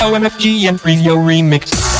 OMFG and Yo Remix.